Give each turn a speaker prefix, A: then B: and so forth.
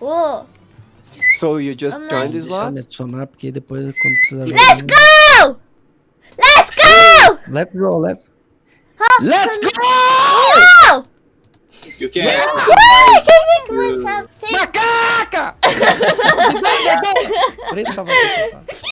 A: Oh.
B: So you just
A: Amém.
B: joined this lot?
C: me.
A: Let's go! Let's go!
C: Let's go, let's... Let's go!
D: You
A: can't! Can make myself pink.